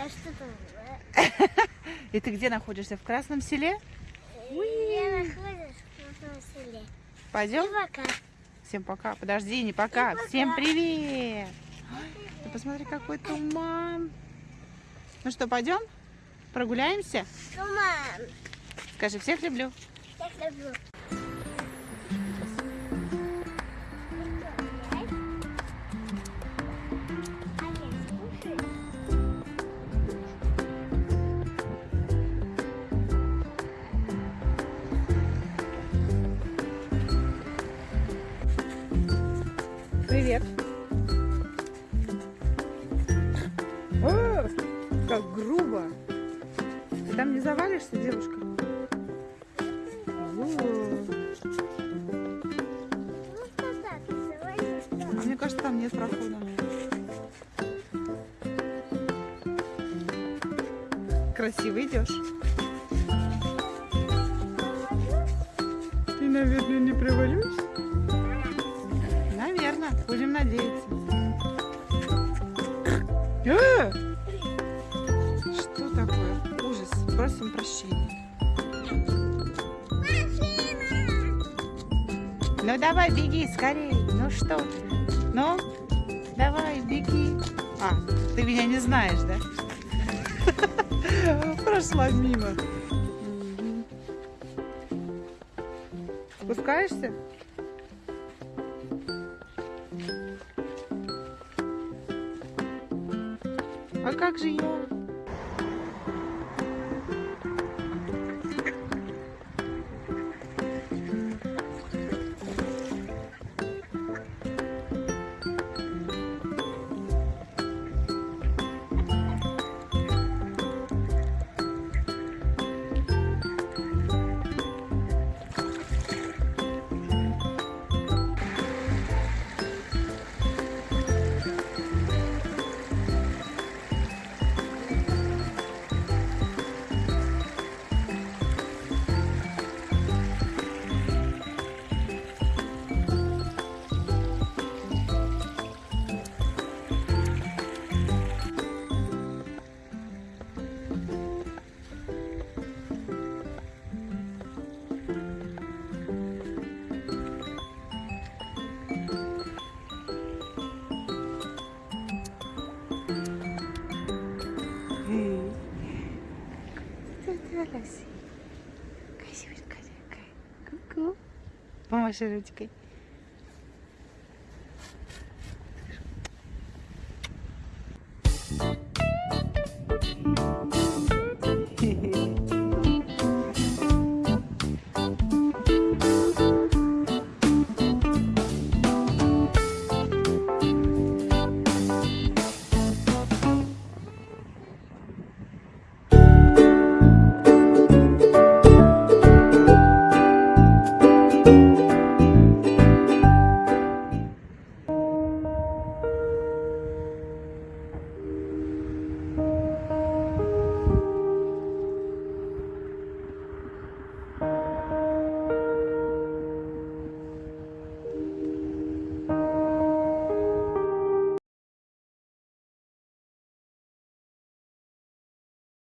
А что там? И ты где находишься? В Красном селе? Я нахожусь в Красном селе. Пойдем? И пока. Всем пока. Подожди, не пока. Пока. Всем привет. привет. Ты посмотри, какой туман. Ну что, пойдем? Прогуляемся? Туман. Скажи, всех люблю. Всех люблю. Привет. О, как грубо. Ты там не завалишься, девушка? О, А мне кажется, там нет прохода. Красиво идешь. Ты, наверное, не провалюсь? Будем надеяться. Э! Что такое? Ужас. Просим прощения. Ну давай, беги скорей. Ну что ты? Ну, давай, беги. А, ты меня не знаешь, да? Прошла мимо. Спускаешься? А как же я? Красивая такая. Ку-ку. Помаши ручкой.